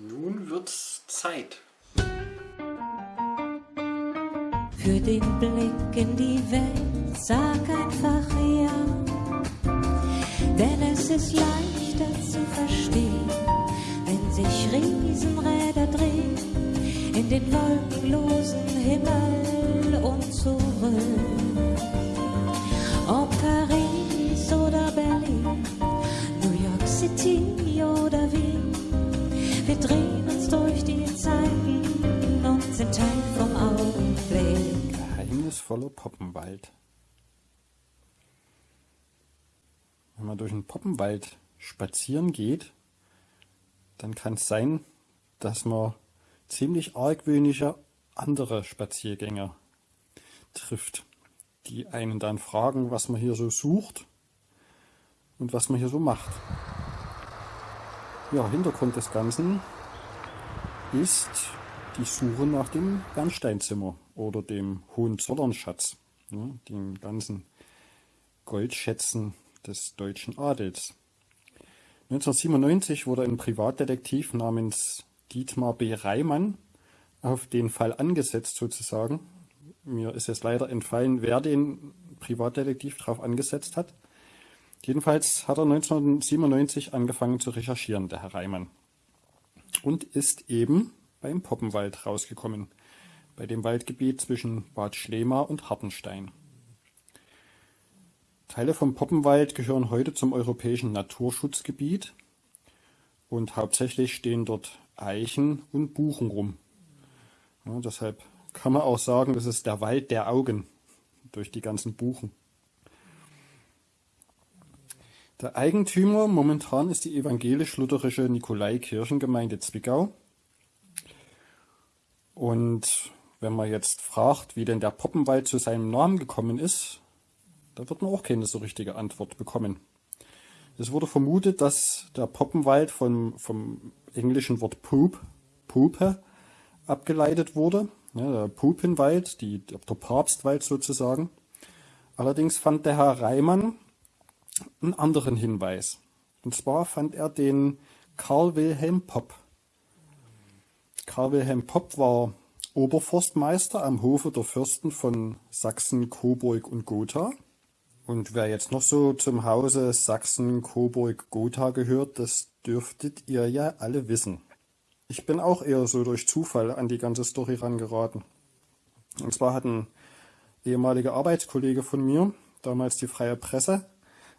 Nun wird's Zeit. Für den Blick in die Welt sag einfach ja. Denn es ist leichter zu verstehen, wenn sich Riesenräder drehen in den wolkenlosen Himmel und zurück. Drehen uns durch die Zeiten und sind Teil vom Augenblick. Geheimnisvoller Poppenwald. Wenn man durch einen Poppenwald spazieren geht, dann kann es sein, dass man ziemlich argwöhnische andere Spaziergänger trifft, die einen dann fragen, was man hier so sucht und was man hier so macht. Ja, Hintergrund des Ganzen ist die Suche nach dem Bernsteinzimmer oder dem Hohenzollernschatz, ne, den ganzen Goldschätzen des deutschen Adels. 1997 wurde ein Privatdetektiv namens Dietmar B. Reimann auf den Fall angesetzt sozusagen. Mir ist jetzt leider entfallen, wer den Privatdetektiv drauf angesetzt hat. Jedenfalls hat er 1997 angefangen zu recherchieren, der Herr Reimann. Und ist eben beim Poppenwald rausgekommen, bei dem Waldgebiet zwischen Bad Schlema und Hartenstein. Teile vom Poppenwald gehören heute zum europäischen Naturschutzgebiet und hauptsächlich stehen dort Eichen und Buchen rum. Ja, deshalb kann man auch sagen, das ist der Wald der Augen durch die ganzen Buchen. Der Eigentümer momentan ist die evangelisch-lutherische Nikolaikirchengemeinde Zwickau. Und wenn man jetzt fragt, wie denn der Poppenwald zu seinem Namen gekommen ist, da wird man auch keine so richtige Antwort bekommen. Es wurde vermutet, dass der Poppenwald vom, vom englischen Wort Poop, Pupe, abgeleitet wurde. Ja, der Pupenwald, die, der Papstwald sozusagen. Allerdings fand der Herr Reimann einen anderen Hinweis. Und zwar fand er den Karl Wilhelm Popp. Karl Wilhelm Popp war Oberforstmeister am Hofe der Fürsten von Sachsen, Coburg und Gotha. Und wer jetzt noch so zum Hause Sachsen, Coburg, Gotha gehört, das dürftet ihr ja alle wissen. Ich bin auch eher so durch Zufall an die ganze Story rangeraten. Und zwar hat ein ehemaliger Arbeitskollege von mir, damals die Freie Presse,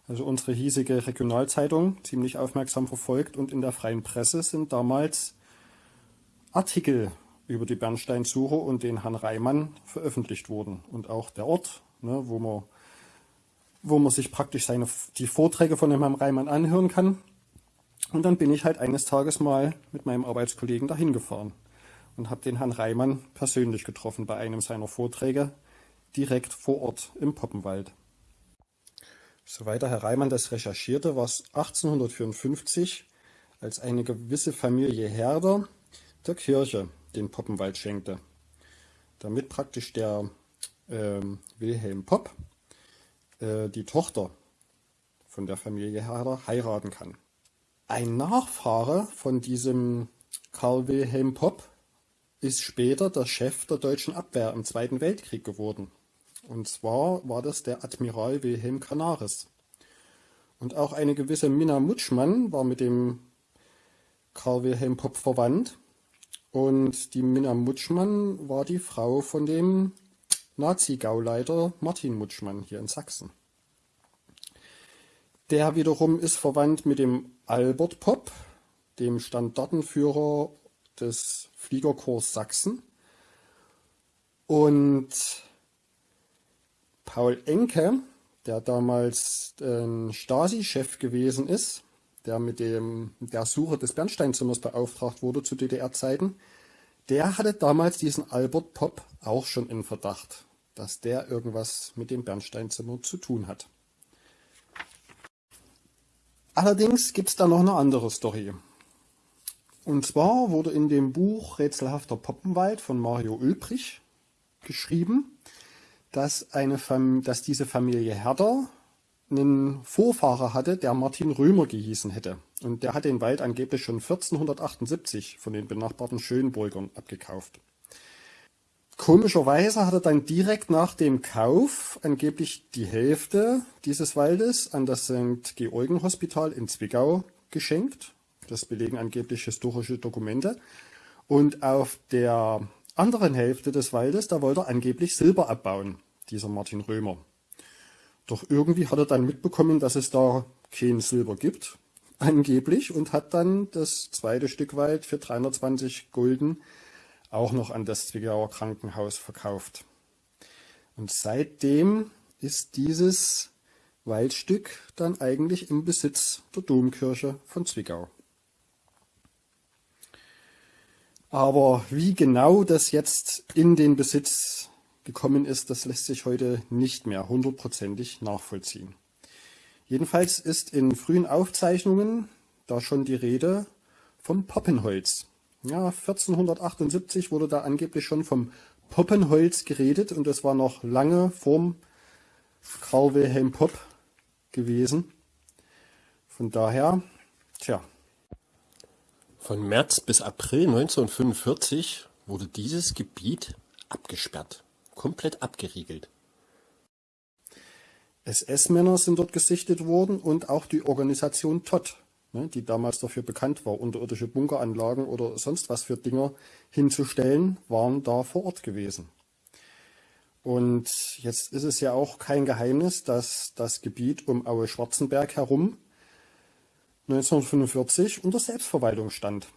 also unsere hiesige Regionalzeitung, ziemlich aufmerksam verfolgt und in der Freien Presse sind damals Artikel über die Bernsteinsuche und den Herrn Reimann veröffentlicht worden. Und auch der Ort, ne, wo man wo man sich praktisch seine, die Vorträge von dem Herrn Reimann anhören kann. Und dann bin ich halt eines Tages mal mit meinem Arbeitskollegen dahin gefahren und habe den Herrn Reimann persönlich getroffen bei einem seiner Vorträge direkt vor Ort im Poppenwald. Soweit Herr Reimann das recherchierte, war es 1854, als eine gewisse Familie Herder der Kirche den Poppenwald schenkte, damit praktisch der äh, Wilhelm Popp äh, die Tochter von der Familie Herder heiraten kann. Ein Nachfahre von diesem Karl Wilhelm Popp ist später der Chef der deutschen Abwehr im Zweiten Weltkrieg geworden. Und zwar war das der Admiral Wilhelm Canaris. Und auch eine gewisse Minna Mutschmann war mit dem Karl Wilhelm Popp verwandt. Und die Minna Mutschmann war die Frau von dem Nazi-Gauleiter Martin Mutschmann hier in Sachsen. Der wiederum ist verwandt mit dem Albert Popp, dem Standartenführer des Fliegerkorps Sachsen. Und Paul Enke, der damals äh, Stasi-Chef gewesen ist, der mit dem, der Suche des Bernsteinzimmers beauftragt wurde zu DDR-Zeiten, der hatte damals diesen Albert Popp auch schon in Verdacht dass der irgendwas mit dem Bernsteinzimmer zu tun hat. Allerdings gibt es da noch eine andere Story. Und zwar wurde in dem Buch Rätselhafter Poppenwald von Mario Ulbrich geschrieben, dass, eine dass diese Familie Herder einen Vorfahrer hatte, der Martin Römer gehießen hätte. und der hat den Wald angeblich schon 1478 von den benachbarten Schönburgern abgekauft. Komischerweise hat er dann direkt nach dem Kauf angeblich die Hälfte dieses Waldes an das St. Georgen Hospital in Zwickau geschenkt. Das belegen angeblich historische Dokumente. Und auf der anderen Hälfte des Waldes, da wollte er angeblich Silber abbauen, dieser Martin Römer. Doch irgendwie hat er dann mitbekommen, dass es da kein Silber gibt, angeblich, und hat dann das zweite Stück Wald für 320 Gulden auch noch an das Zwickauer Krankenhaus verkauft. Und seitdem ist dieses Waldstück dann eigentlich im Besitz der Domkirche von Zwickau. Aber wie genau das jetzt in den Besitz gekommen ist, das lässt sich heute nicht mehr hundertprozentig nachvollziehen. Jedenfalls ist in frühen Aufzeichnungen da schon die Rede vom Poppenholz. Ja, 1478 wurde da angeblich schon vom Poppenholz geredet und das war noch lange vorm Karl Wilhelm Popp gewesen. Von daher, tja. Von März bis April 1945 wurde dieses Gebiet abgesperrt, komplett abgeriegelt. SS-Männer sind dort gesichtet worden und auch die Organisation Todd ne, die damals dafür bekannt war, unterirdische Bunkeranlagen oder sonst was für Dinger hinzustellen, waren da vor Ort gewesen. Und jetzt ist es ja auch kein Geheimnis, dass das Gebiet um Aue-Schwarzenberg herum 1945 unter Selbstverwaltung stand.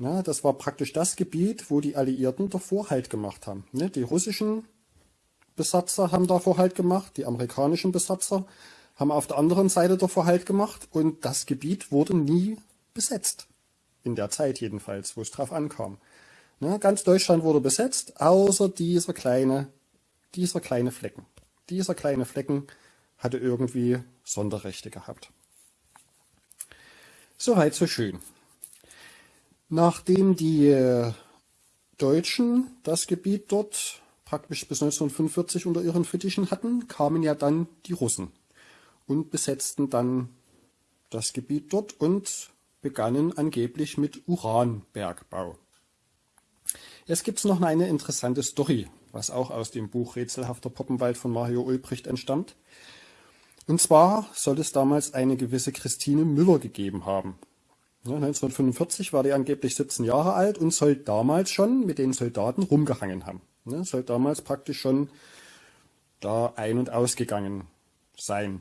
Ja, das war praktisch das Gebiet, wo die Alliierten davor Halt gemacht haben. Ne, die russischen Besatzer haben davor Halt gemacht, die amerikanischen Besatzer haben auf der anderen Seite davor Halt gemacht und das Gebiet wurde nie besetzt. In der Zeit jedenfalls, wo es drauf ankam. Ne, ganz Deutschland wurde besetzt, außer dieser kleine, dieser kleine Flecken. Dieser kleine Flecken hatte irgendwie Sonderrechte gehabt. Soweit so schön. Nachdem die äh, Deutschen das Gebiet dort praktisch bis 1945 unter ihren Fittichen hatten, kamen ja dann die Russen und besetzten dann das Gebiet dort und begannen angeblich mit Uranbergbau. Jetzt gibt es noch eine interessante Story, was auch aus dem Buch Rätselhafter Poppenwald von Mario Ulbricht entstammt. Und zwar soll es damals eine gewisse Christine Müller gegeben haben. 1945 war die angeblich 17 Jahre alt und soll damals schon mit den Soldaten rumgehangen haben. Soll damals praktisch schon da ein- und ausgegangen sein.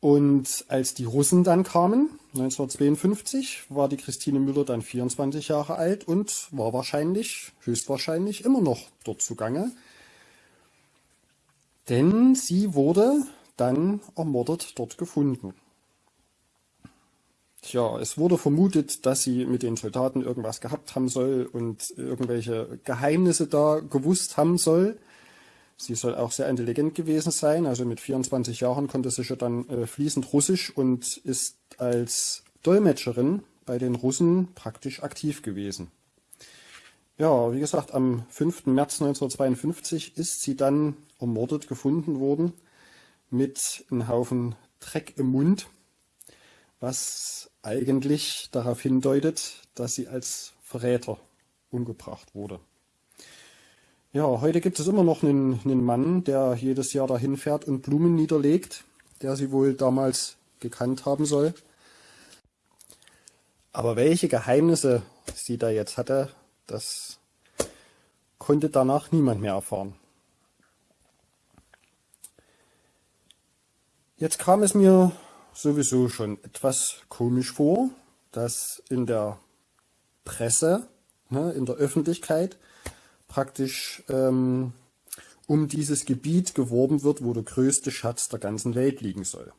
Und als die Russen dann kamen, 1952, war die Christine Müller dann 24 Jahre alt und war wahrscheinlich, höchstwahrscheinlich immer noch dort zugange. Denn sie wurde dann ermordet dort gefunden. Tja, es wurde vermutet, dass sie mit den Soldaten irgendwas gehabt haben soll und irgendwelche Geheimnisse da gewusst haben soll. Sie soll auch sehr intelligent gewesen sein. Also mit 24 Jahren konnte sie schon dann äh, fließend Russisch und ist als Dolmetscherin bei den Russen praktisch aktiv gewesen. Ja, wie gesagt, am 5. März 1952 ist sie dann ermordet gefunden worden mit einem Haufen Dreck im Mund, was eigentlich darauf hindeutet, dass sie als Verräter umgebracht wurde. Ja, heute gibt es immer noch einen, einen Mann, der jedes Jahr dahin fährt und Blumen niederlegt, der sie wohl damals gekannt haben soll. Aber welche Geheimnisse sie da jetzt hatte, das konnte danach niemand mehr erfahren. Jetzt kam es mir sowieso schon etwas komisch vor, dass in der Presse, ne, in der Öffentlichkeit, praktisch ähm, um dieses Gebiet geworben wird, wo der größte Schatz der ganzen Welt liegen soll.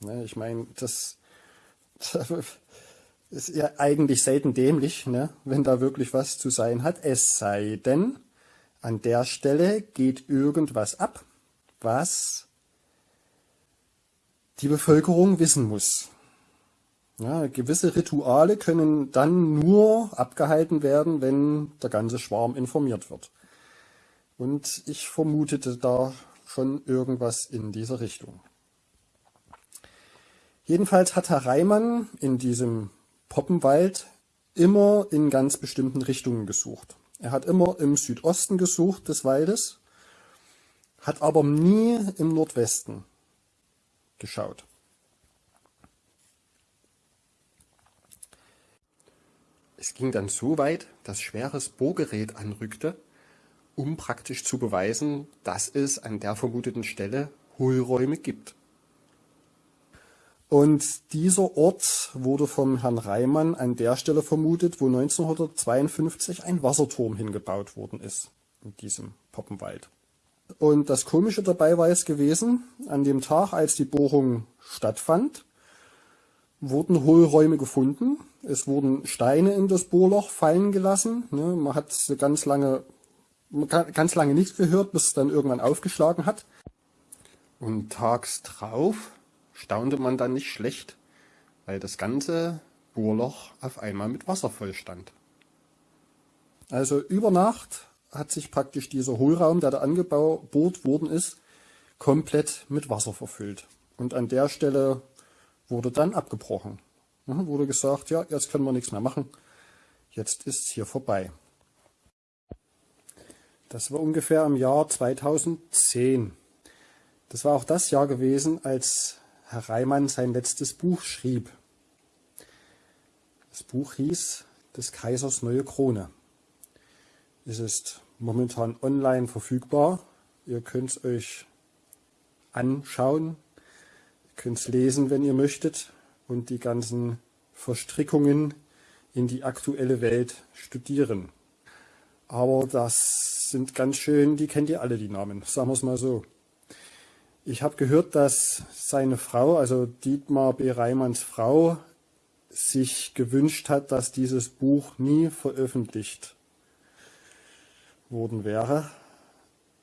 Ne, ich meine, das, das ist ja eigentlich selten dämlich, ne, wenn da wirklich was zu sein hat. Es sei denn, an der Stelle geht irgendwas ab, was die Bevölkerung wissen muss. Ja, gewisse Rituale können dann nur abgehalten werden, wenn der ganze Schwarm informiert wird. Und ich vermutete da schon irgendwas in dieser Richtung. Jedenfalls hat Herr Reimann in diesem Poppenwald immer in ganz bestimmten Richtungen gesucht. Er hat immer im Südosten gesucht des Waldes, hat aber nie im Nordwesten geschaut. Es ging dann so weit, dass schweres Bohrgerät anrückte, um praktisch zu beweisen, dass es an der vermuteten Stelle Hohlräume gibt. Und dieser Ort wurde vom Herrn Reimann an der Stelle vermutet, wo 1952 ein Wasserturm hingebaut worden ist, in diesem Poppenwald. Und das Komische dabei war es gewesen, an dem Tag, als die Bohrung stattfand, wurden Hohlräume gefunden. Es wurden Steine in das Bohrloch fallen gelassen. Ne, man hat ganz lange, ganz lange nichts gehört, bis es dann irgendwann aufgeschlagen hat. Und tags drauf staunte man dann nicht schlecht, weil das ganze Bohrloch auf einmal mit Wasser voll stand. Also über Nacht hat sich praktisch dieser Hohlraum, der da angebohrt worden ist, komplett mit Wasser verfüllt. Und an der Stelle wurde dann abgebrochen. Ja, wurde gesagt, ja, jetzt können wir nichts mehr machen. Jetzt ist es hier vorbei. Das war ungefähr im Jahr 2010. Das war auch das Jahr gewesen, als Herr Reimann sein letztes Buch schrieb. Das Buch hieß Des Kaisers neue Krone. Es ist momentan online verfügbar. Ihr könnt es euch anschauen, könnt es lesen, wenn ihr möchtet und die ganzen Verstrickungen in die aktuelle Welt studieren. Aber das sind ganz schön, die kennt ihr alle, die Namen, sagen wir es mal so. Ich habe gehört, dass seine Frau, also Dietmar B. Reimanns Frau, sich gewünscht hat, dass dieses Buch nie veröffentlicht worden wäre.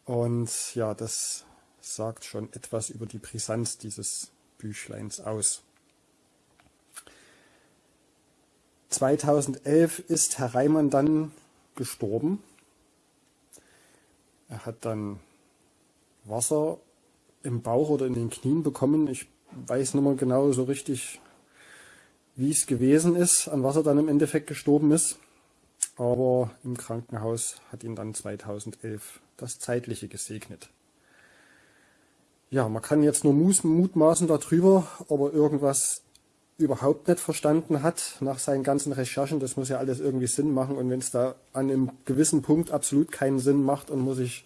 Und ja, das sagt schon etwas über die Brisanz dieses Büchleins aus. 2011 ist Herr Reimann dann gestorben. Er hat dann Wasser im Bauch oder in den Knien bekommen. Ich weiß nicht mehr genau so richtig, wie es gewesen ist, an was er dann im Endeffekt gestorben ist. Aber im Krankenhaus hat ihn dann 2011 das Zeitliche gesegnet. Ja, man kann jetzt nur mutmaßen darüber, ob er irgendwas überhaupt nicht verstanden hat nach seinen ganzen Recherchen. Das muss ja alles irgendwie Sinn machen. Und wenn es da an einem gewissen Punkt absolut keinen Sinn macht und muss ich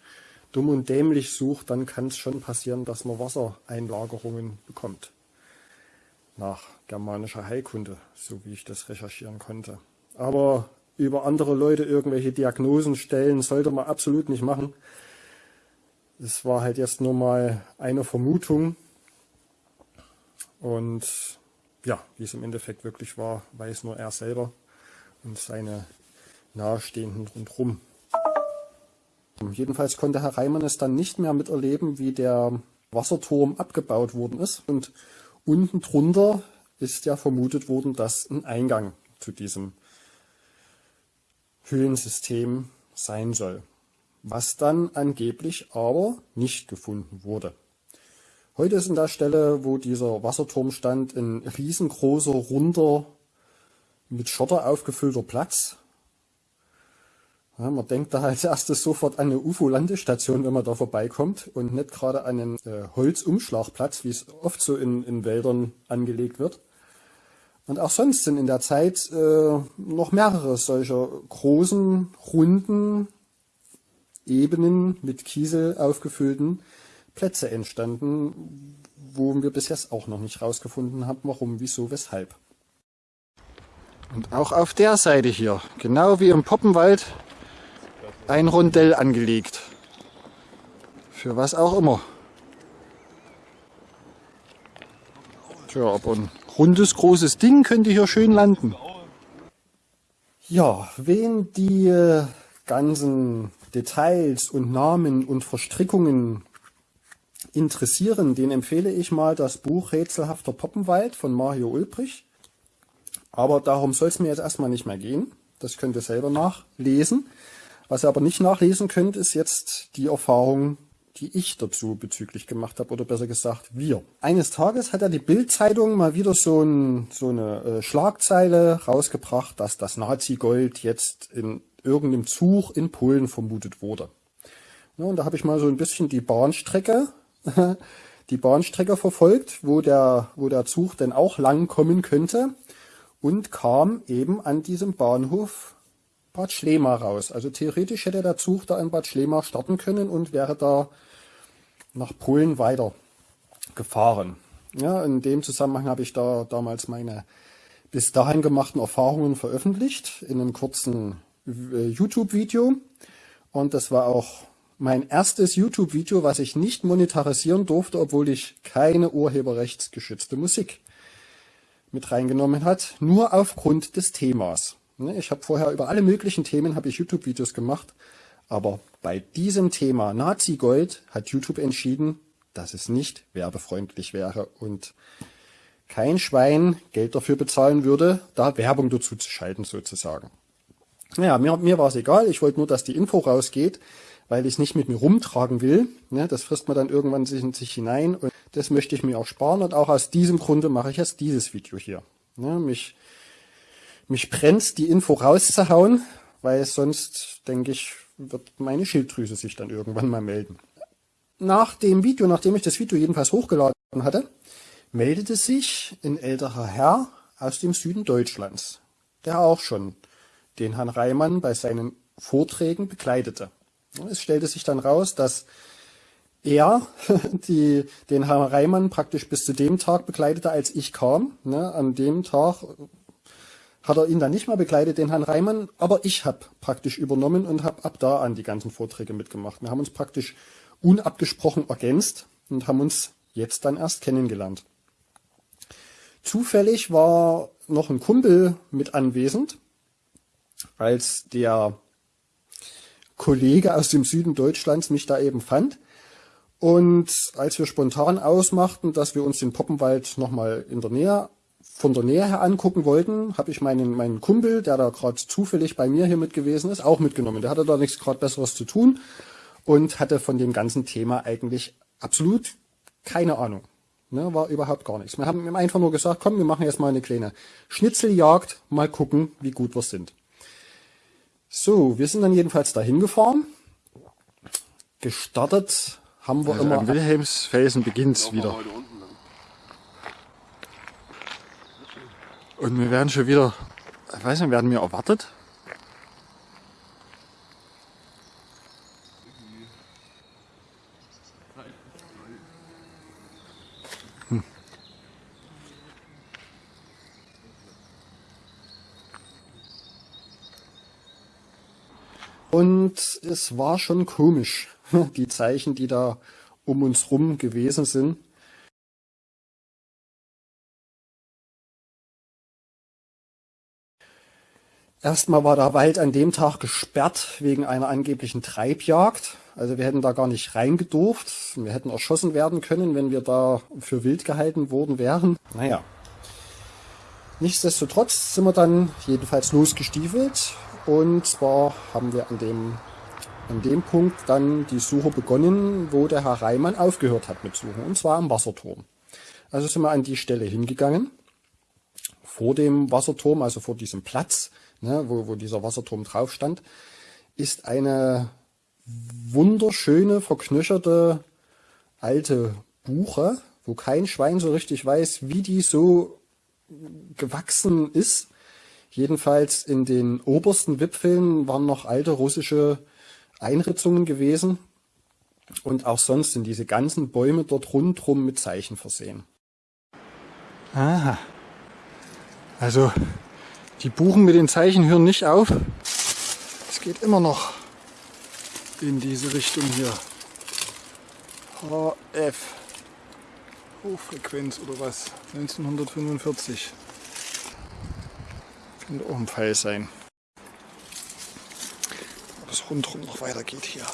dumm und dämlich sucht, dann kann es schon passieren, dass man Wassereinlagerungen bekommt. Nach germanischer Heilkunde, so wie ich das recherchieren konnte. Aber über andere Leute irgendwelche Diagnosen stellen, sollte man absolut nicht machen. Es war halt jetzt nur mal eine Vermutung. Und ja, wie es im Endeffekt wirklich war, weiß nur er selber und seine Nahestehenden rundherum. Jedenfalls konnte Herr Reimann es dann nicht mehr miterleben, wie der Wasserturm abgebaut worden ist. Und unten drunter ist ja vermutet worden, dass ein Eingang zu diesem Höhlensystem sein soll. Was dann angeblich aber nicht gefunden wurde. Heute ist an der Stelle, wo dieser Wasserturm stand, ein riesengroßer, runder, mit Schotter aufgefüllter Platz, ja, man denkt da als erstes sofort an eine UFO-Landestation, wenn man da vorbeikommt und nicht gerade an einen äh, Holzumschlagplatz, wie es oft so in, in Wäldern angelegt wird. Und auch sonst sind in der Zeit äh, noch mehrere solcher großen, runden, Ebenen mit Kiesel aufgefüllten Plätze entstanden, wo wir bis jetzt auch noch nicht rausgefunden haben, warum, wieso, weshalb. Und auch auf der Seite hier, genau wie im Poppenwald, ein Rondell angelegt. Für was auch immer. Tja, aber ein rundes, großes Ding könnte hier schön landen. Ja, wen die äh, ganzen Details und Namen und Verstrickungen interessieren, den empfehle ich mal das Buch Rätselhafter Poppenwald von Mario Ulbrich. Aber darum soll es mir jetzt erstmal nicht mehr gehen. Das könnt ihr selber nachlesen. Was ihr aber nicht nachlesen könnt, ist jetzt die Erfahrung die ich dazu bezüglich gemacht habe, oder besser gesagt wir. Eines Tages hat ja die Bild-Zeitung mal wieder so, ein, so eine äh, Schlagzeile rausgebracht, dass das Nazi-Gold jetzt in irgendeinem Zug in Polen vermutet wurde. Ja, und da habe ich mal so ein bisschen die Bahnstrecke, die Bahnstrecke verfolgt, wo der, wo der Zug denn auch lang kommen könnte und kam eben an diesem Bahnhof Bad Schlema raus. Also theoretisch hätte der Zug da in Bad Schlema starten können und wäre da nach Polen weiter gefahren. Ja, in dem Zusammenhang habe ich da damals meine bis dahin gemachten Erfahrungen veröffentlicht in einem kurzen äh, YouTube-Video. Und das war auch mein erstes YouTube-Video, was ich nicht monetarisieren durfte, obwohl ich keine urheberrechtsgeschützte Musik mit reingenommen hat, nur aufgrund des Themas. Ne, ich habe vorher über alle möglichen Themen habe ich YouTube-Videos gemacht, aber bei diesem Thema Nazi-Gold hat YouTube entschieden, dass es nicht werbefreundlich wäre und kein Schwein Geld dafür bezahlen würde, da Werbung dazu zu schalten sozusagen. Naja, mir, mir war es egal, ich wollte nur, dass die Info rausgeht, weil ich es nicht mit mir rumtragen will. Ne, das frisst man dann irgendwann sich in sich hinein und das möchte ich mir auch sparen und auch aus diesem Grunde mache ich jetzt dieses Video hier. Ne, mich, mich brennt die Info rauszuhauen, weil sonst, denke ich, wird meine Schilddrüse sich dann irgendwann mal melden. Nach dem Video, nachdem ich das Video jedenfalls hochgeladen hatte, meldete sich ein älterer Herr aus dem Süden Deutschlands, der auch schon den Herrn Reimann bei seinen Vorträgen begleitete. Es stellte sich dann raus, dass er die, den Herrn Reimann praktisch bis zu dem Tag begleitete, als ich kam. Ne, an dem Tag hat er ihn dann nicht mehr begleitet, den Herrn Reimann, aber ich habe praktisch übernommen und habe ab da an die ganzen Vorträge mitgemacht. Wir haben uns praktisch unabgesprochen ergänzt und haben uns jetzt dann erst kennengelernt. Zufällig war noch ein Kumpel mit anwesend, als der Kollege aus dem Süden Deutschlands mich da eben fand. Und als wir spontan ausmachten, dass wir uns den Poppenwald nochmal in der Nähe, von der Nähe her angucken wollten, habe ich meinen, meinen Kumpel, der da gerade zufällig bei mir hier mit gewesen ist, auch mitgenommen. Der hatte da nichts gerade Besseres zu tun und hatte von dem ganzen Thema eigentlich absolut keine Ahnung. Ne, war überhaupt gar nichts. Wir haben ihm einfach nur gesagt, komm, wir machen jetzt mal eine kleine Schnitzeljagd, mal gucken, wie gut wir sind. So, wir sind dann jedenfalls dahin gefahren. Gestartet haben wir Also immer. am Wilhelmsfelsen beginnt's wieder. Und wir werden schon wieder, ich weiß nicht, werden wir erwartet? Und es war schon komisch, die Zeichen, die da um uns rum gewesen sind. Erstmal war der Wald an dem Tag gesperrt wegen einer angeblichen Treibjagd. Also wir hätten da gar nicht reingedurft. Wir hätten erschossen werden können, wenn wir da für wild gehalten worden wären. Naja. Nichtsdestotrotz sind wir dann jedenfalls losgestiefelt. Und zwar haben wir an dem, an dem Punkt dann die Suche begonnen, wo der Herr Reimann aufgehört hat mit Suchen. Und zwar am Wasserturm. Also sind wir an die Stelle hingegangen. Vor dem Wasserturm, also vor diesem Platz, ne, wo, wo dieser Wasserturm drauf stand, ist eine wunderschöne, verknöcherte alte Buche, wo kein Schwein so richtig weiß, wie die so gewachsen ist. Jedenfalls in den obersten Wipfeln waren noch alte russische Einritzungen gewesen. Und auch sonst sind diese ganzen Bäume dort rundherum mit Zeichen versehen. Aha. Also, die Buchen mit den Zeichen hören nicht auf. Es geht immer noch in diese Richtung hier. HF. Hochfrequenz oder was? 1945. Könnte auch ein Pfeil sein. Ob es rundherum noch weitergeht hier.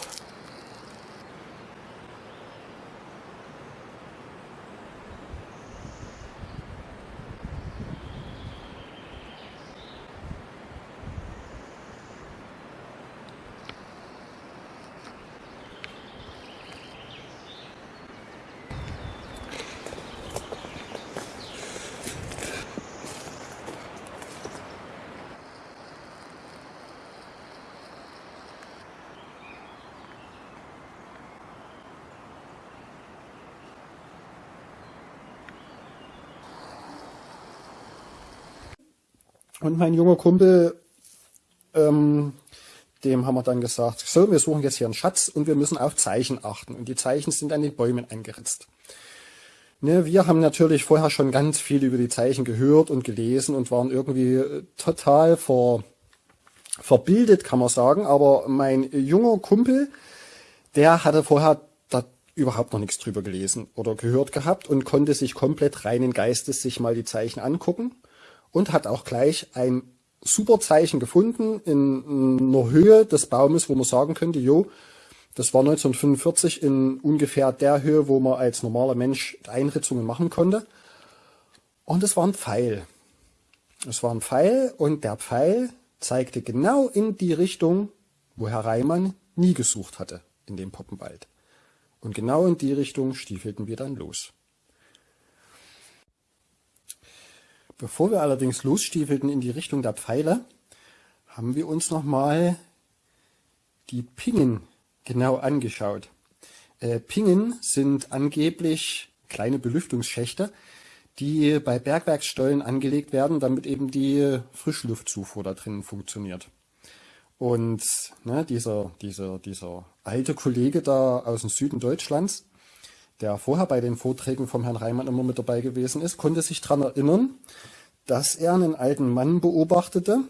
Und mein junger Kumpel, ähm, dem haben wir dann gesagt, so, wir suchen jetzt hier einen Schatz und wir müssen auf Zeichen achten. Und die Zeichen sind an den Bäumen eingeritzt. Ne, wir haben natürlich vorher schon ganz viel über die Zeichen gehört und gelesen und waren irgendwie äh, total ver, verbildet, kann man sagen. Aber mein junger Kumpel, der hatte vorher da überhaupt noch nichts drüber gelesen oder gehört gehabt und konnte sich komplett reinen Geistes sich mal die Zeichen angucken und hat auch gleich ein super Zeichen gefunden in einer Höhe des Baumes, wo man sagen könnte, jo, das war 1945 in ungefähr der Höhe, wo man als normaler Mensch Einritzungen machen konnte. Und es war ein Pfeil. Es war ein Pfeil und der Pfeil zeigte genau in die Richtung, wo Herr Reimann nie gesucht hatte, in dem Poppenwald. Und genau in die Richtung stiefelten wir dann los. Bevor wir allerdings losstiefelten in die Richtung der Pfeile, haben wir uns nochmal die Pingen genau angeschaut. Äh, Pingen sind angeblich kleine Belüftungsschächte, die bei Bergwerksstollen angelegt werden, damit eben die Frischluftzufuhr da drinnen funktioniert. Und ne, dieser, dieser, dieser alte Kollege da aus dem Süden Deutschlands, der vorher bei den Vorträgen vom Herrn Reimann immer mit dabei gewesen ist, konnte sich daran erinnern, dass er einen alten Mann beobachtete,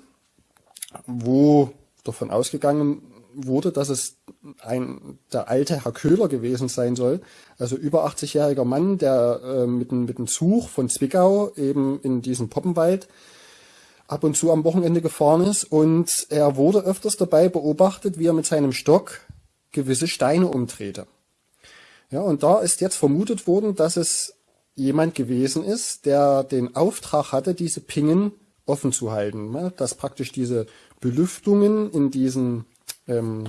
wo davon ausgegangen wurde, dass es ein, der alte Herr Köhler gewesen sein soll. Also über 80-jähriger Mann, der äh, mit, mit einem Zug von Zwickau eben in diesen Poppenwald ab und zu am Wochenende gefahren ist. Und er wurde öfters dabei beobachtet, wie er mit seinem Stock gewisse Steine umdrehte. Ja, und da ist jetzt vermutet worden, dass es jemand gewesen ist, der den Auftrag hatte, diese Pingen offen zu halten. Ne? Dass praktisch diese Belüftungen in diesen ähm,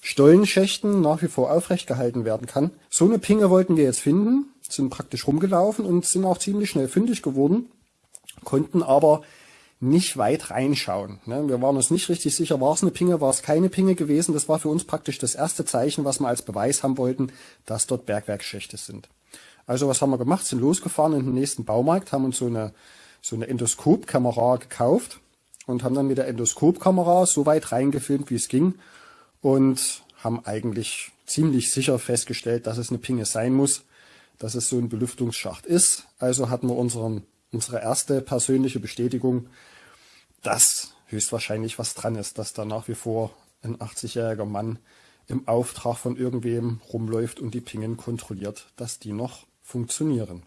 Stollenschächten nach wie vor aufrecht gehalten werden kann. So eine Pinge wollten wir jetzt finden, sind praktisch rumgelaufen und sind auch ziemlich schnell fündig geworden, konnten aber nicht weit reinschauen. Ne? Wir waren uns nicht richtig sicher, war es eine Pinge, war es keine Pinge gewesen. Das war für uns praktisch das erste Zeichen, was wir als Beweis haben wollten, dass dort Bergwerkschächte sind. Also was haben wir gemacht? Sind losgefahren in den nächsten Baumarkt, haben uns so eine, so eine Endoskopkamera gekauft und haben dann mit der Endoskopkamera so weit reingefilmt, wie es ging und haben eigentlich ziemlich sicher festgestellt, dass es eine Pinge sein muss, dass es so ein Belüftungsschacht ist. Also hatten wir unseren, unsere erste persönliche Bestätigung, dass höchstwahrscheinlich was dran ist, dass da nach wie vor ein 80-jähriger Mann im Auftrag von irgendwem rumläuft und die Pingen kontrolliert, dass die noch funktionieren.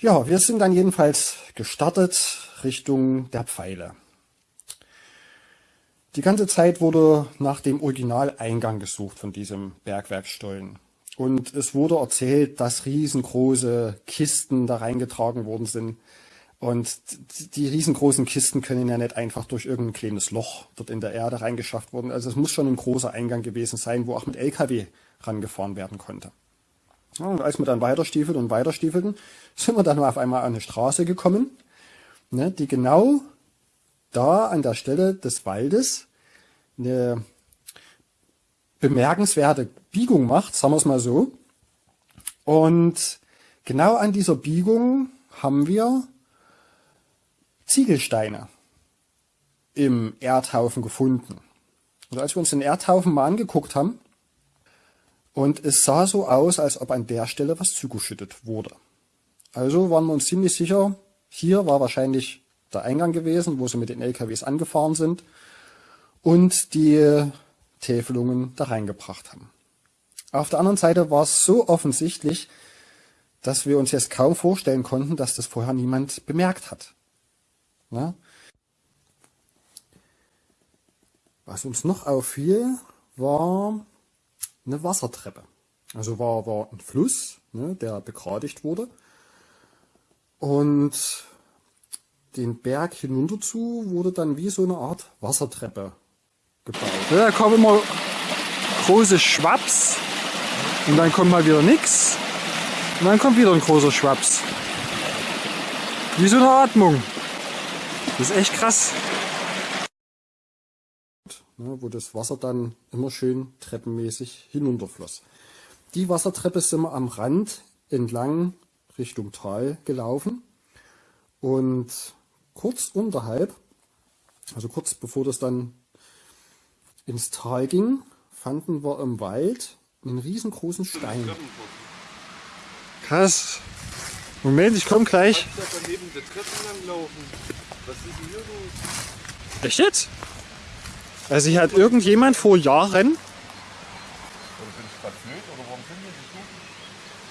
Ja, wir sind dann jedenfalls gestartet Richtung der Pfeile. Die ganze Zeit wurde nach dem Originaleingang gesucht von diesem Bergwerkstollen. Und es wurde erzählt, dass riesengroße Kisten da reingetragen worden sind. Und die riesengroßen Kisten können ja nicht einfach durch irgendein kleines Loch dort in der Erde reingeschafft worden. Also es muss schon ein großer Eingang gewesen sein, wo auch mit LKW rangefahren werden konnte. Und als wir dann weiterstiefelten und weiterstiefelten, sind wir dann auf einmal an eine Straße gekommen, ne, die genau da an der Stelle des Waldes eine bemerkenswerte Biegung macht, sagen wir es mal so. Und genau an dieser Biegung haben wir Ziegelsteine im Erdhaufen gefunden. Und als wir uns den Erdhaufen mal angeguckt haben, und es sah so aus, als ob an der Stelle was zugeschüttet wurde. Also waren wir uns ziemlich sicher, hier war wahrscheinlich der Eingang gewesen, wo sie mit den LKWs angefahren sind und die Täfelungen da reingebracht haben. Auf der anderen Seite war es so offensichtlich, dass wir uns jetzt kaum vorstellen konnten, dass das vorher niemand bemerkt hat. Na? Was uns noch auffiel, war eine Wassertreppe. Also war, war ein Fluss, ne, der begradigt wurde. Und den Berg hinunter zu wurde dann wie so eine Art Wassertreppe gebaut. Da kommen immer große Schwaps und dann kommt mal wieder nichts und dann kommt wieder ein großer Schwaps. Wie so eine Atmung. Das ist echt krass ne, wo das Wasser dann immer schön treppenmäßig hinunterfloss. Die Wassertreppe sind wir am Rand entlang Richtung Tal gelaufen Und kurz unterhalb, also kurz bevor das dann ins Tal ging, fanden wir im Wald einen riesengroßen Stein. Krass. Moment, ich komme gleich. Echt jetzt? Also hier hat irgendjemand vor Jahren...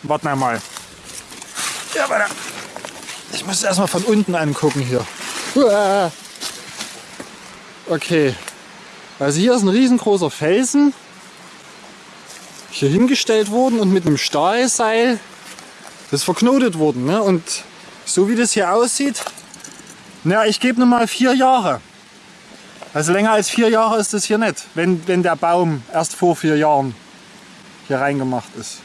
Warte mal. Ja, warte. Ich muss erstmal von unten angucken hier. Okay. Also hier ist ein riesengroßer Felsen hier hingestellt worden und mit einem Stahlseil das verknotet worden. Ne? Und so wie das hier aussieht, na, ich gebe nur mal vier Jahre. Also länger als vier Jahre ist das hier nicht, wenn, wenn der Baum erst vor vier Jahren hier reingemacht ist.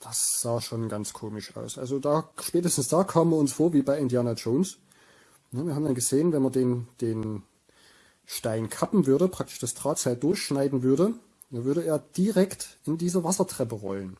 Das sah schon ganz komisch aus. Also da spätestens da kamen wir uns vor wie bei Indiana Jones. Wir haben dann gesehen, wenn man den, den Stein kappen würde, praktisch das Drahtseil durchschneiden würde, dann würde er direkt in diese Wassertreppe rollen.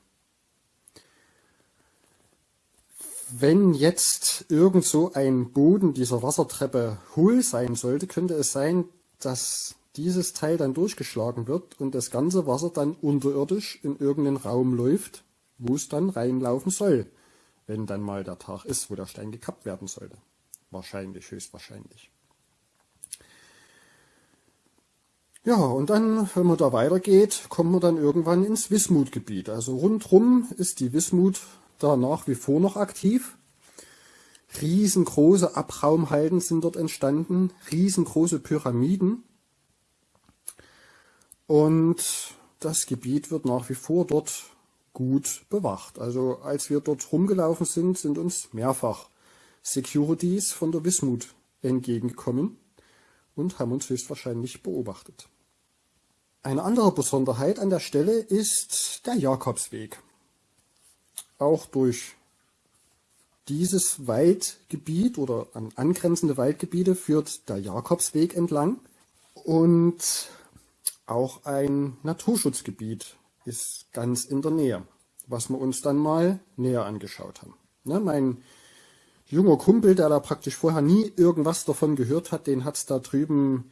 Wenn jetzt irgend so ein Boden dieser Wassertreppe hohl sein sollte, könnte es sein, dass dieses Teil dann durchgeschlagen wird und das ganze Wasser dann unterirdisch in irgendeinen Raum läuft, wo es dann reinlaufen soll, wenn dann mal der Tag ist, wo der Stein gekappt werden sollte. Wahrscheinlich, höchstwahrscheinlich. Ja, und dann, wenn man da weitergeht, kommt man dann irgendwann ins Wismutgebiet. Also rundrum ist die Wismut da nach wie vor noch aktiv. Riesengroße Abraumhalden sind dort entstanden, riesengroße Pyramiden. Und das Gebiet wird nach wie vor dort gut bewacht. Also als wir dort rumgelaufen sind, sind uns mehrfach Securities von der Wismut entgegengekommen und haben uns höchstwahrscheinlich beobachtet. Eine andere Besonderheit an der Stelle ist der Jakobsweg. Auch durch dieses Waldgebiet oder an angrenzende Waldgebiete führt der Jakobsweg entlang und auch ein Naturschutzgebiet ist ganz in der Nähe, was wir uns dann mal näher angeschaut haben. Ne, mein junger Kumpel, der da praktisch vorher nie irgendwas davon gehört hat, den hat's da drüben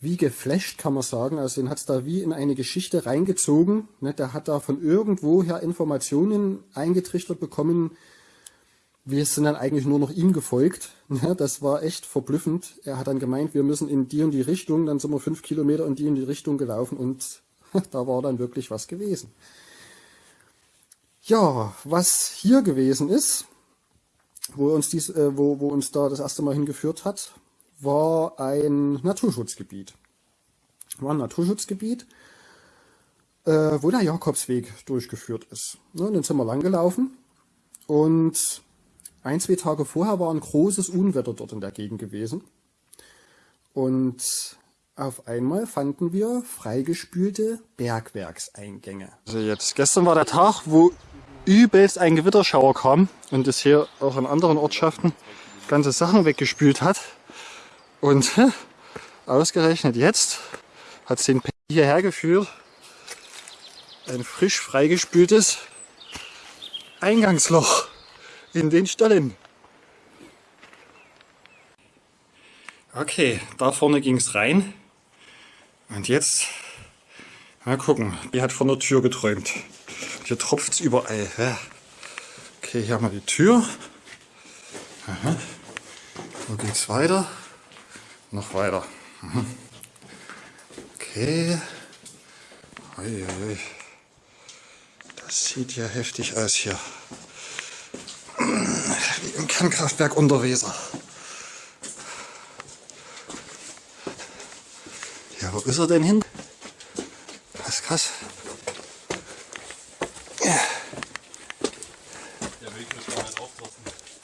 wie geflasht, kann man sagen. Also den hat's da wie in eine Geschichte reingezogen. Ne, der hat da von irgendwoher Informationen eingetrichtert bekommen. Wir sind dann eigentlich nur noch ihm gefolgt. Ne, das war echt verblüffend. Er hat dann gemeint, wir müssen in die und die Richtung. Dann sind wir fünf Kilometer in die und die Richtung gelaufen und da war dann wirklich was gewesen. Ja, was hier gewesen ist, wo uns, dies, äh, wo, wo uns da das erste Mal hingeführt hat, war ein Naturschutzgebiet. War ein Naturschutzgebiet, äh, wo der Jakobsweg durchgeführt ist. Ne, dann sind wir lang gelaufen und ein, zwei Tage vorher war ein großes Unwetter dort in der Gegend gewesen. Und auf einmal fanden wir freigespülte Bergwerkseingänge. Also jetzt, gestern war der Tag, wo übelst ein Gewitterschauer kam und es hier auch in anderen Ortschaften ganze Sachen weggespült hat. Und ausgerechnet jetzt hat es den P hierher geführt. Ein frisch freigespültes Eingangsloch in den Stollen. Okay, da vorne ging es rein. Und jetzt mal gucken. Die hat von der Tür geträumt. Hier tropft es überall. Okay, hier haben wir die Tür. Aha. Wo geht's weiter? Noch weiter. Mhm. Okay. Uiuiui. Das sieht ja heftig aus hier. Wie im Kernkraftwerk unter Weser. Ja, wo ist er denn hin? Krass, krass.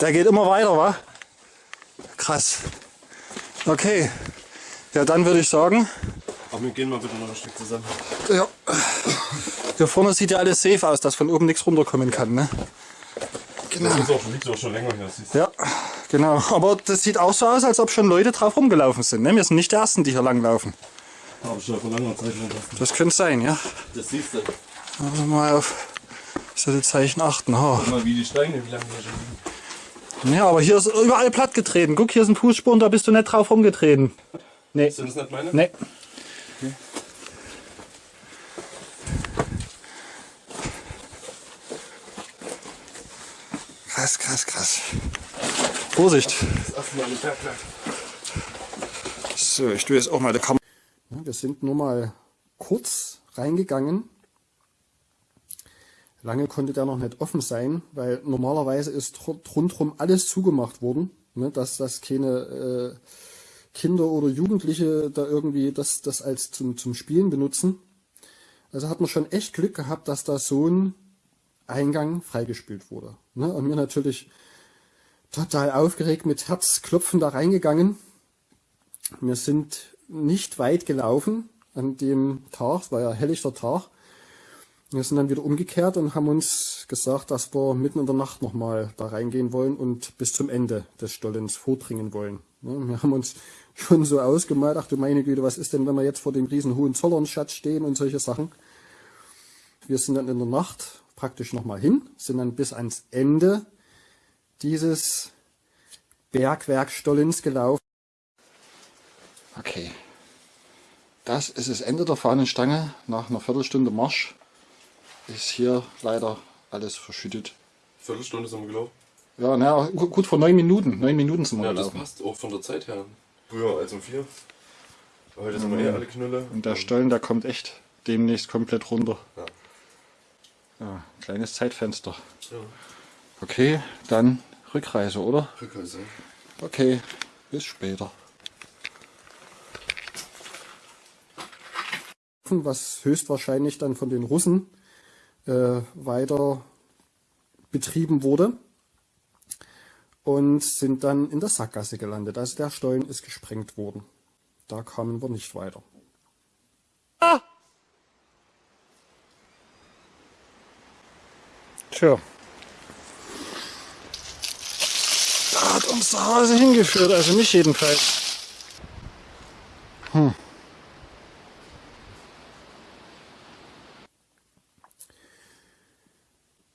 Der geht immer weiter, wa? Krass. Okay. Ja, dann würde ich sagen. Aber wir gehen mal bitte noch ein Stück zusammen. Ja. Hier vorne sieht ja alles safe aus, dass von oben nichts runterkommen kann, ne? Genau. Das ist auch, liegt auch schon länger hier. Ja, genau. Aber das sieht auch so aus, als ob schon Leute drauf rumgelaufen sind. Ne? Wir sind nicht die Ersten, die hier langlaufen. Habe ich schon vor langer Zeit schon das. Könnte sein, ja. Das siehst du. Also mal auf solche Zeichen achten. Guck mal, wie die Steine, wie lange die schon liegen. Ja, aber hier ist überall platt getreten. Guck, hier sind Fußspuren, da bist du nicht drauf rumgetreten. Nee. Sind das nicht meine? Nee. Krass, krass, krass. Vorsicht. Ein. So, ich tue jetzt auch mal die Kamera. Wir sind nur mal kurz reingegangen. Lange konnte der noch nicht offen sein, weil normalerweise ist rundherum alles zugemacht worden, ne, dass das keine äh, Kinder oder Jugendliche da irgendwie das, das als zum, zum Spielen benutzen. Also hat man schon echt Glück gehabt, dass da so ein Eingang freigespielt wurde. Ne? Und mir natürlich total aufgeregt mit Herzklopfen da reingegangen. Wir sind nicht weit gelaufen an dem Tag, es war ja helllichter Tag. Wir sind dann wieder umgekehrt und haben uns gesagt, dass wir mitten in der Nacht nochmal da reingehen wollen und bis zum Ende des Stollens vordringen wollen. Wir haben uns schon so ausgemalt, ach du meine Güte, was ist denn, wenn wir jetzt vor dem riesen Hohenzollernschatz stehen und solche Sachen. Wir sind dann in der Nacht praktisch nochmal hin, sind dann bis ans Ende dieses Bergwerkstollens gelaufen. Okay, das ist das Ende der Fahnenstange. Nach einer Viertelstunde Marsch ist hier leider alles verschüttet. Viertelstunde sind wir gelaufen. Ja, na, gut vor neun Minuten. Neun Minuten sind wir Ja, das gelaufen. passt auch von der Zeit her. Früher als um vier. Heute sind wir eh alle Knülle. Und der Stollen, der kommt echt demnächst komplett runter. Ja. Ja, kleines Zeitfenster. Ja. Okay, dann Rückreise, oder? Rückreise. Okay, bis später. Was höchstwahrscheinlich dann von den Russen äh, weiter betrieben wurde und sind dann in der Sackgasse gelandet. Also der Stollen ist gesprengt worden. Da kamen wir nicht weiter. Tja. Da hat uns der Hase hingeführt, also mich jedenfalls.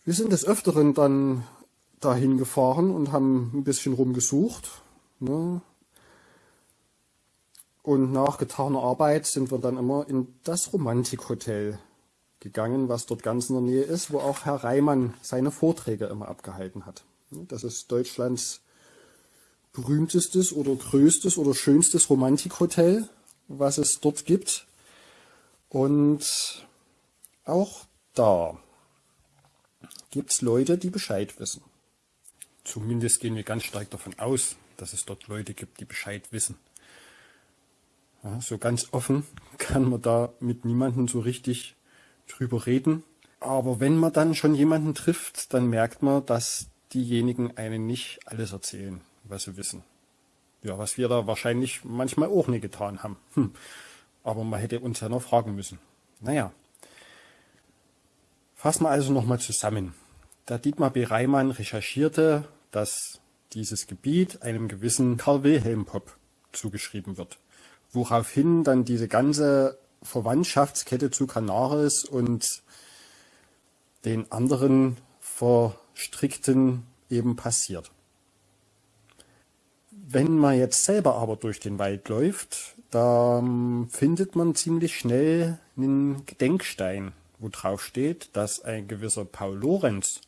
Wir sind des Öfteren dann dahin gefahren und haben ein bisschen rumgesucht. Ne? Und nach getaner Arbeit sind wir dann immer in das Romantikhotel gegangen, was dort ganz in der Nähe ist, wo auch Herr Reimann seine Vorträge immer abgehalten hat. Das ist Deutschlands berühmtestes oder größtes oder schönstes Romantikhotel, was es dort gibt. Und auch da gibt es Leute, die Bescheid wissen. Zumindest gehen wir ganz stark davon aus, dass es dort Leute gibt, die Bescheid wissen. Ja, so ganz offen kann man da mit niemandem so richtig drüber reden. Aber wenn man dann schon jemanden trifft, dann merkt man, dass diejenigen einen nicht alles erzählen, was sie wissen. Ja, was wir da wahrscheinlich manchmal auch nicht getan haben. Hm. Aber man hätte uns ja noch fragen müssen. Naja. Fassen wir also nochmal zusammen. Der Dietmar B. Reimann recherchierte, dass dieses Gebiet einem gewissen Karl Wilhelm Popp zugeschrieben wird. Woraufhin dann diese ganze Verwandtschaftskette zu Canaris und den anderen Verstrickten eben passiert. Wenn man jetzt selber aber durch den Wald läuft, da findet man ziemlich schnell einen Gedenkstein, wo drauf steht, dass ein gewisser Paul Lorenz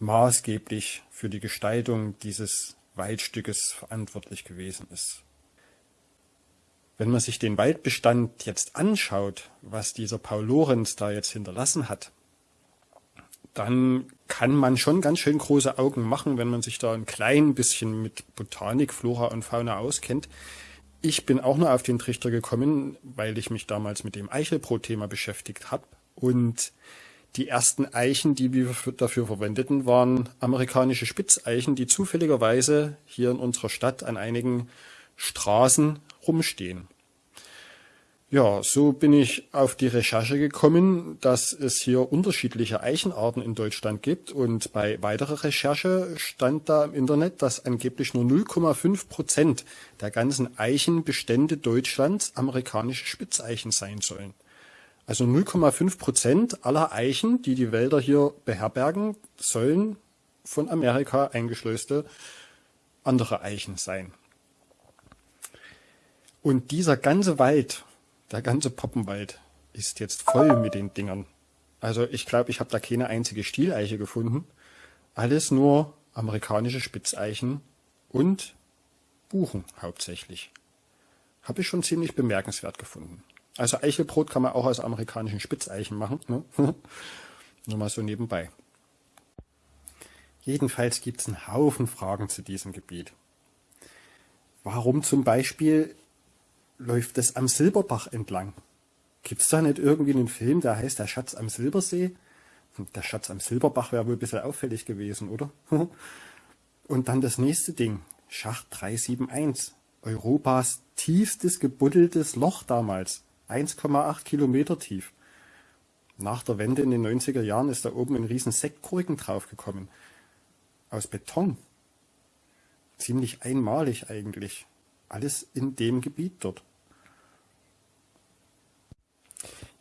maßgeblich für die Gestaltung dieses Waldstückes verantwortlich gewesen ist. Wenn man sich den Waldbestand jetzt anschaut, was dieser Paul Lorenz da jetzt hinterlassen hat, dann kann man schon ganz schön große Augen machen, wenn man sich da ein klein bisschen mit Botanik, Flora und Fauna auskennt. Ich bin auch nur auf den Trichter gekommen, weil ich mich damals mit dem Eichelbrot-Thema beschäftigt habe. Und die ersten Eichen, die wir dafür verwendeten, waren amerikanische Spitzeichen, die zufälligerweise hier in unserer Stadt an einigen Straßen rumstehen. Ja, so bin ich auf die Recherche gekommen, dass es hier unterschiedliche Eichenarten in Deutschland gibt und bei weiterer Recherche stand da im Internet, dass angeblich nur 0,5 Prozent der ganzen Eichenbestände Deutschlands amerikanische Spitzeichen sein sollen. Also 0,5 Prozent aller Eichen, die die Wälder hier beherbergen, sollen von Amerika eingeschleuste andere Eichen sein. Und dieser ganze Wald, der ganze Poppenwald, ist jetzt voll mit den Dingern. Also ich glaube, ich habe da keine einzige Stieleiche gefunden. Alles nur amerikanische Spitzeichen und Buchen hauptsächlich. Habe ich schon ziemlich bemerkenswert gefunden. Also Eichelbrot kann man auch aus amerikanischen Spitzeichen machen. Ne? Nur mal so nebenbei. Jedenfalls gibt es einen Haufen Fragen zu diesem Gebiet. Warum zum Beispiel läuft es am Silberbach entlang? Gibt es da nicht irgendwie einen Film, der heißt Der Schatz am Silbersee? Der Schatz am Silberbach wäre wohl ein bisschen auffällig gewesen, oder? Und dann das nächste Ding. Schacht 371. Europas tiefstes gebuddeltes Loch damals. 1,8 Kilometer tief. Nach der Wende in den 90er Jahren ist da oben ein riesen Sektkorken draufgekommen. Aus Beton. Ziemlich einmalig eigentlich. Alles in dem Gebiet dort.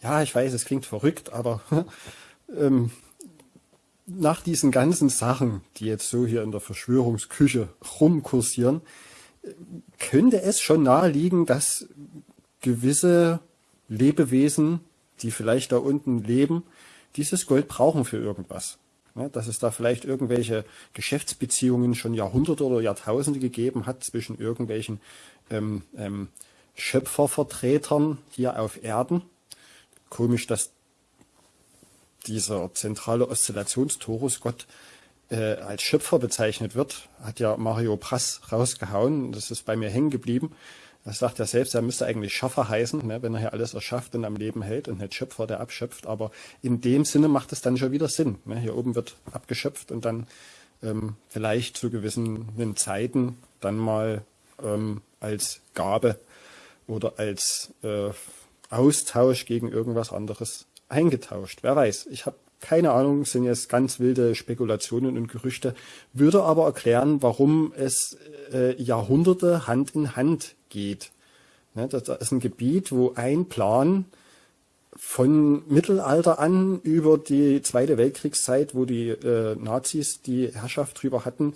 Ja, ich weiß, es klingt verrückt, aber ähm, nach diesen ganzen Sachen, die jetzt so hier in der Verschwörungsküche rumkursieren, könnte es schon naheliegen, dass gewisse Lebewesen, die vielleicht da unten leben, dieses Gold brauchen für irgendwas. Dass es da vielleicht irgendwelche Geschäftsbeziehungen schon Jahrhunderte oder Jahrtausende gegeben hat zwischen irgendwelchen ähm, ähm, Schöpfervertretern hier auf Erden. Komisch, dass dieser zentrale Oszillationstorusgott äh, als Schöpfer bezeichnet wird, hat ja Mario Prass rausgehauen. Das ist bei mir hängen geblieben. Das sagt er selbst, er müsste eigentlich Schaffer heißen, ne, wenn er hier alles erschafft und am Leben hält und nicht Schöpfer, der abschöpft. Aber in dem Sinne macht es dann schon wieder Sinn. Ne? Hier oben wird abgeschöpft und dann ähm, vielleicht zu gewissen Zeiten dann mal ähm, als Gabe oder als äh, Austausch gegen irgendwas anderes eingetauscht. Wer weiß, ich habe keine Ahnung, sind jetzt ganz wilde Spekulationen und Gerüchte, würde aber erklären, warum es äh, Jahrhunderte Hand in Hand geht. Ne, das ist ein Gebiet, wo ein Plan von Mittelalter an über die Zweite Weltkriegszeit, wo die äh, Nazis die Herrschaft drüber hatten,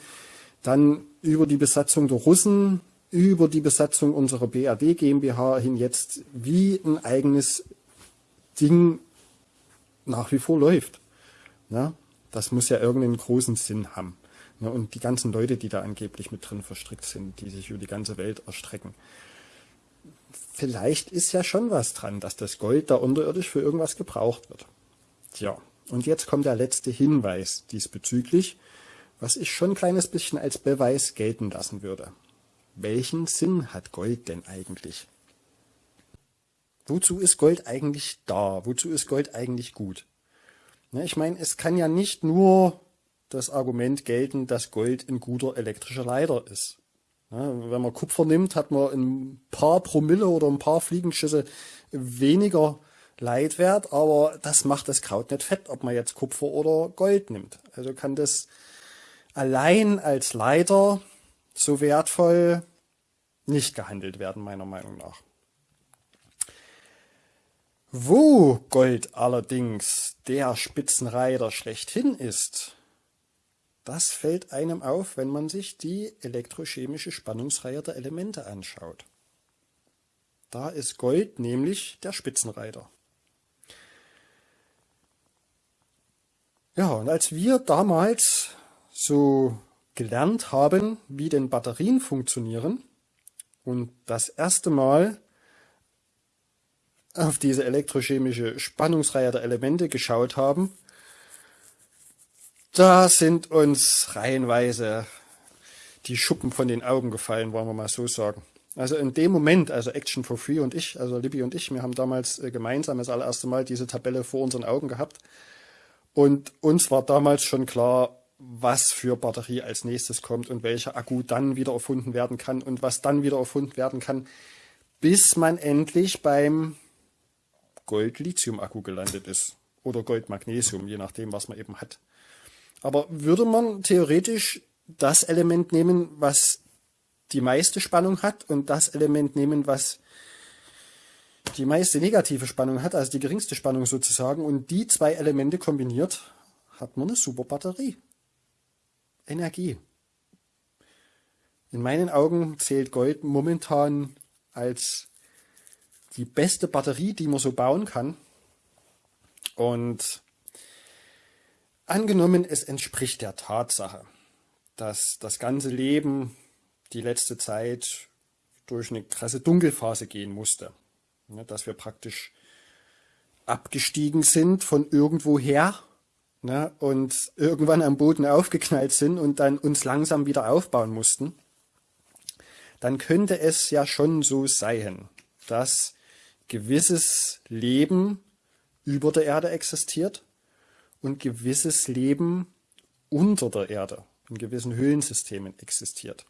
dann über die Besatzung der Russen, über die Besatzung unserer BRD GmbH hin jetzt wie ein eigenes Ding nach wie vor läuft. Ja, das muss ja irgendeinen großen Sinn haben. Ja, und die ganzen Leute, die da angeblich mit drin verstrickt sind, die sich über die ganze Welt erstrecken. Vielleicht ist ja schon was dran, dass das Gold da unterirdisch für irgendwas gebraucht wird. Tja, und jetzt kommt der letzte Hinweis diesbezüglich, was ich schon ein kleines bisschen als Beweis gelten lassen würde. Welchen Sinn hat Gold denn eigentlich? Wozu ist Gold eigentlich da? Wozu ist Gold eigentlich gut? Ne, ich meine, es kann ja nicht nur das Argument gelten, dass Gold ein guter elektrischer Leiter ist. Ne, wenn man Kupfer nimmt, hat man ein paar Promille oder ein paar Fliegenschüsse weniger Leitwert, aber das macht das Kraut nicht fett, ob man jetzt Kupfer oder Gold nimmt. Also kann das allein als Leiter so wertvoll nicht gehandelt werden, meiner Meinung nach. Wo Gold allerdings der Spitzenreiter schlechthin ist, das fällt einem auf, wenn man sich die elektrochemische Spannungsreihe der Elemente anschaut. Da ist Gold nämlich der Spitzenreiter. Ja, und als wir damals so gelernt haben, wie denn Batterien funktionieren und das erste Mal auf diese elektrochemische Spannungsreihe der Elemente geschaut haben, da sind uns reihenweise die Schuppen von den Augen gefallen, wollen wir mal so sagen. Also in dem Moment, also Action for Free und ich, also Libby und ich, wir haben damals äh, gemeinsam das allererste Mal diese Tabelle vor unseren Augen gehabt. Und uns war damals schon klar, was für Batterie als nächstes kommt und welcher Akku dann wieder erfunden werden kann und was dann wieder erfunden werden kann, bis man endlich beim Gold-Lithium-Akku gelandet ist. Oder Gold-Magnesium, je nachdem, was man eben hat. Aber würde man theoretisch das Element nehmen, was die meiste Spannung hat und das Element nehmen, was die meiste negative Spannung hat, also die geringste Spannung sozusagen, und die zwei Elemente kombiniert, hat man eine super Batterie. Energie. In meinen Augen zählt Gold momentan als die beste Batterie, die man so bauen kann. Und angenommen, es entspricht der Tatsache, dass das ganze Leben die letzte Zeit durch eine krasse Dunkelphase gehen musste. Ne, dass wir praktisch abgestiegen sind von irgendwoher ne, und irgendwann am Boden aufgeknallt sind und dann uns langsam wieder aufbauen mussten, dann könnte es ja schon so sein, dass gewisses Leben über der Erde existiert und gewisses Leben unter der Erde in gewissen Höhlensystemen existiert.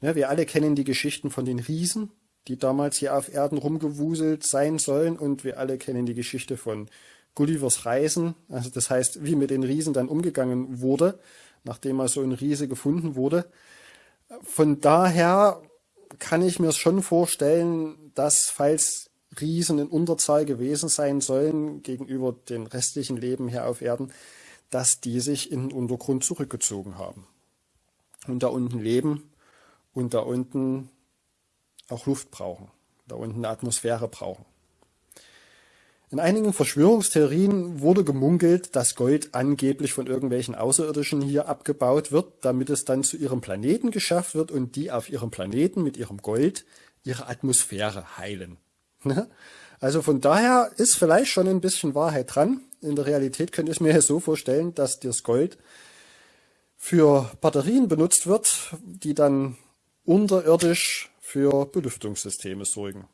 Ja, wir alle kennen die Geschichten von den Riesen, die damals hier auf Erden rumgewuselt sein sollen und wir alle kennen die Geschichte von Gullivers Reisen, also das heißt, wie mit den Riesen dann umgegangen wurde, nachdem mal so ein Riese gefunden wurde. Von daher kann ich mir schon vorstellen, dass falls Riesen in Unterzahl gewesen sein sollen gegenüber den restlichen Leben hier auf Erden, dass die sich in den Untergrund zurückgezogen haben und da unten leben und da unten auch Luft brauchen, da unten eine Atmosphäre brauchen. In einigen Verschwörungstheorien wurde gemunkelt, dass Gold angeblich von irgendwelchen Außerirdischen hier abgebaut wird, damit es dann zu ihrem Planeten geschafft wird und die auf ihrem Planeten mit ihrem Gold ihre Atmosphäre heilen. Ne? Also von daher ist vielleicht schon ein bisschen Wahrheit dran. In der Realität könnte ich mir so vorstellen, dass das Gold für Batterien benutzt wird, die dann unterirdisch für Belüftungssysteme sorgen.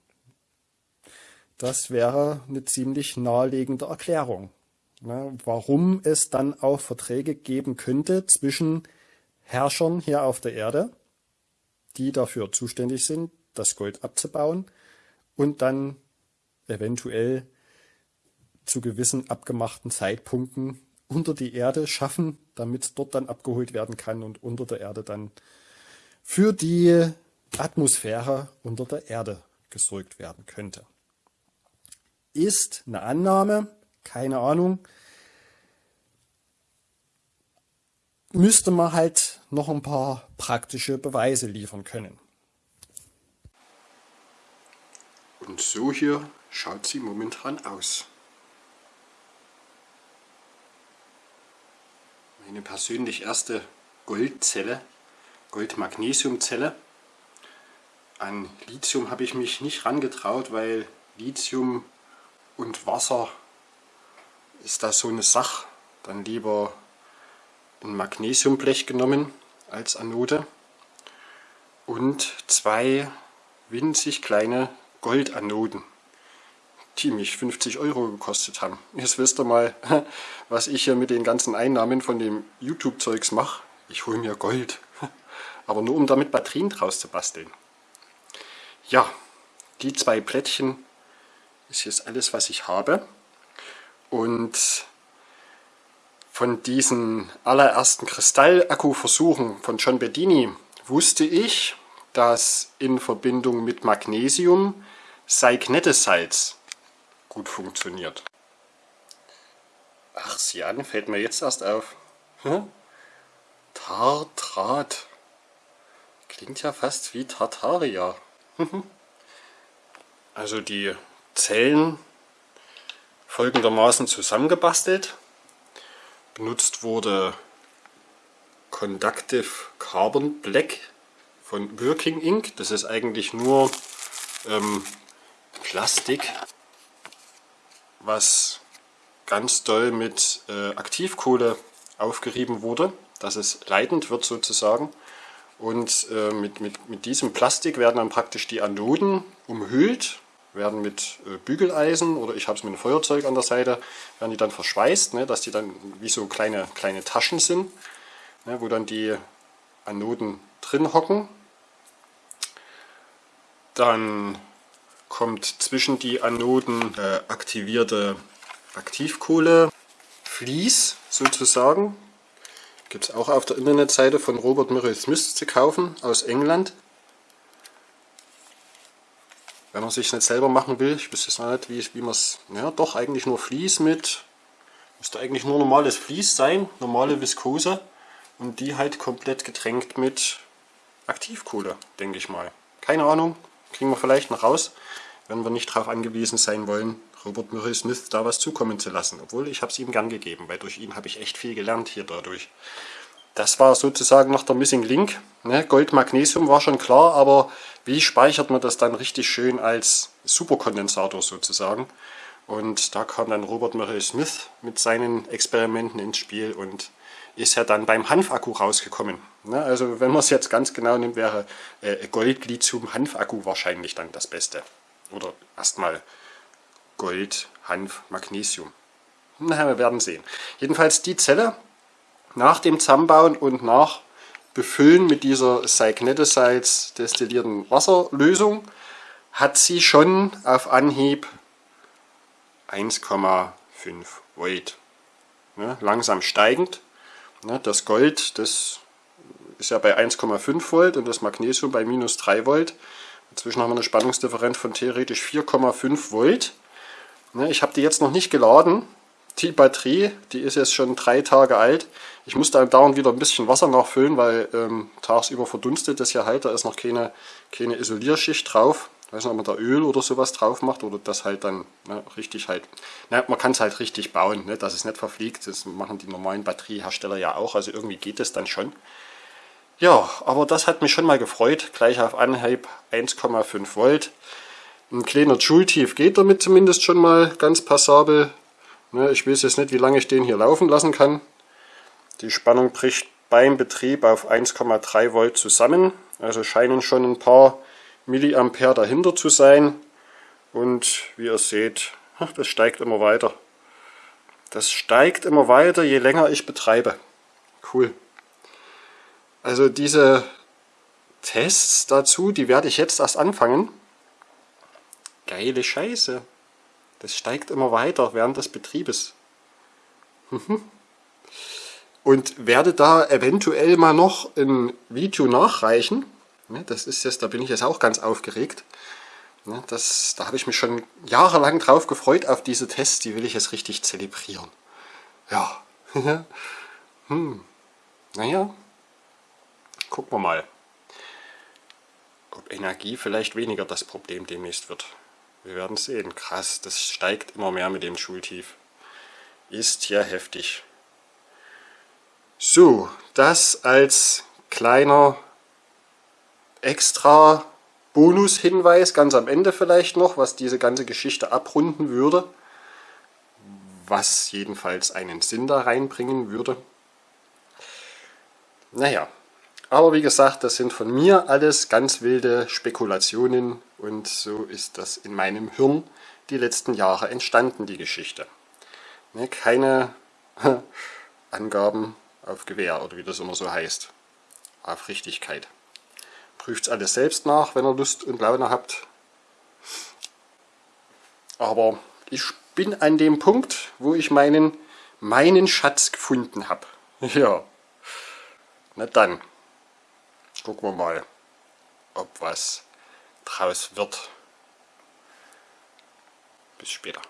Das wäre eine ziemlich naheliegende Erklärung, ne, warum es dann auch Verträge geben könnte zwischen Herrschern hier auf der Erde, die dafür zuständig sind, das Gold abzubauen und dann eventuell zu gewissen abgemachten Zeitpunkten unter die Erde schaffen, damit dort dann abgeholt werden kann und unter der Erde dann für die Atmosphäre unter der Erde gesorgt werden könnte. Ist eine Annahme, keine Ahnung. Müsste man halt noch ein paar praktische Beweise liefern können. Und so hier schaut sie momentan aus. Meine persönlich erste Goldzelle, Gold-Magnesium-Zelle. An Lithium habe ich mich nicht rangetraut, weil Lithium und Wasser ist da so eine Sache. Dann lieber ein Magnesiumblech genommen als Anode und zwei winzig kleine Goldanoden, die mich 50 Euro gekostet haben. Jetzt wisst ihr mal, was ich hier mit den ganzen Einnahmen von dem YouTube-Zeugs mache. Ich hole mir Gold, aber nur um damit Batterien draus zu basteln. Ja, die zwei Plättchen ist jetzt alles, was ich habe. Und von diesen allerersten Kristallakku-Versuchen von John Bedini wusste ich, dass in Verbindung mit Magnesium Seignetesalz gut funktioniert. Ach, sieh an, fällt mir jetzt erst auf. Hm? Tartrat. Klingt ja fast wie Tartaria. also die Zellen folgendermaßen zusammengebastelt. Benutzt wurde Conductive Carbon Black von Working Ink. Das ist eigentlich nur ähm, Plastik, was ganz doll mit äh, Aktivkohle aufgerieben wurde, dass es leitend wird sozusagen. Und äh, mit, mit, mit diesem Plastik werden dann praktisch die Anoden umhüllt werden mit äh, Bügeleisen oder ich habe es mit einem Feuerzeug an der Seite, werden die dann verschweißt, ne, dass die dann wie so kleine, kleine Taschen sind, ne, wo dann die Anoden drin hocken. Dann kommt zwischen die Anoden äh, aktivierte Aktivkohle, Vlies sozusagen. Gibt es auch auf der Internetseite von Robert Murray Smith zu kaufen aus England wenn man sich nicht selber machen will, ich wüsste jetzt nicht, wie, wie man es, ja doch eigentlich nur Vlies mit, müsste eigentlich nur normales Vlies sein, normale Viskose Und die halt komplett getränkt mit Aktivkohle, denke ich mal. Keine Ahnung, kriegen wir vielleicht noch raus, wenn wir nicht darauf angewiesen sein wollen, Robert Murray Smith da was zukommen zu lassen. Obwohl, ich habe es ihm gern gegeben, weil durch ihn habe ich echt viel gelernt hier dadurch. Das war sozusagen noch der Missing Link. Ne? Gold, Magnesium war schon klar, aber wie speichert man das dann richtig schön als Superkondensator sozusagen? Und da kam dann Robert Murray Smith mit seinen Experimenten ins Spiel und ist ja dann beim Hanfakku rausgekommen. Ne? Also wenn man es jetzt ganz genau nimmt, wäre äh, Gold, Lithium, Hanfakku wahrscheinlich dann das Beste. Oder erstmal Gold, Hanf, Magnesium. Na, wir werden sehen. Jedenfalls die Zelle nach dem Zusammenbauen und nach Befüllen mit dieser Cygnetosides destillierten Wasserlösung hat sie schon auf Anhieb 1,5 Volt. Ne, langsam steigend. Ne, das Gold, das ist ja bei 1,5 Volt und das Magnesium bei minus 3 Volt. Inzwischen haben wir eine Spannungsdifferenz von theoretisch 4,5 Volt. Ne, ich habe die jetzt noch nicht geladen. Die Batterie, die ist jetzt schon drei Tage alt. Ich muss da dauernd wieder ein bisschen Wasser nachfüllen, weil ähm, tagsüber verdunstet das ja halt. Da ist noch keine, keine Isolierschicht drauf. Ich weiß nicht, ob man da Öl oder sowas drauf macht oder das halt dann ne, richtig halt. Na, man kann es halt richtig bauen, ne, dass es nicht verfliegt. Das machen die normalen Batteriehersteller ja auch. Also irgendwie geht es dann schon. Ja, aber das hat mich schon mal gefreut. Gleich auf Anhieb 1,5 Volt. Ein kleiner Joule-Tief geht damit zumindest schon mal ganz passabel. Ne, ich weiß jetzt nicht, wie lange ich den hier laufen lassen kann. Die Spannung bricht beim Betrieb auf 1,3 Volt zusammen. Also scheinen schon ein paar Milliampere dahinter zu sein. Und wie ihr seht, das steigt immer weiter. Das steigt immer weiter, je länger ich betreibe. Cool. Also diese Tests dazu, die werde ich jetzt erst anfangen. Geile Scheiße. Das steigt immer weiter während des Betriebes. Und werde da eventuell mal noch ein Video nachreichen. Das ist jetzt, da bin ich jetzt auch ganz aufgeregt. Das, da habe ich mich schon jahrelang drauf gefreut auf diese Tests, die will ich jetzt richtig zelebrieren. Ja. hm. Naja, gucken wir mal, ob Energie vielleicht weniger das Problem demnächst wird. Wir werden sehen. Krass, das steigt immer mehr mit dem Schultief. Ist ja heftig. So, das als kleiner extra Bonushinweis ganz am Ende vielleicht noch, was diese ganze Geschichte abrunden würde. Was jedenfalls einen Sinn da reinbringen würde. Naja, aber wie gesagt, das sind von mir alles ganz wilde Spekulationen und so ist das in meinem Hirn die letzten Jahre entstanden, die Geschichte. Ne, keine Angaben auf Gewehr oder wie das immer so heißt. Auf Richtigkeit. Prüft alles selbst nach, wenn ihr Lust und Laune habt. Aber ich bin an dem Punkt, wo ich meinen, meinen Schatz gefunden habe. Ja. Na dann. Gucken wir mal, ob was draus wird. Bis später.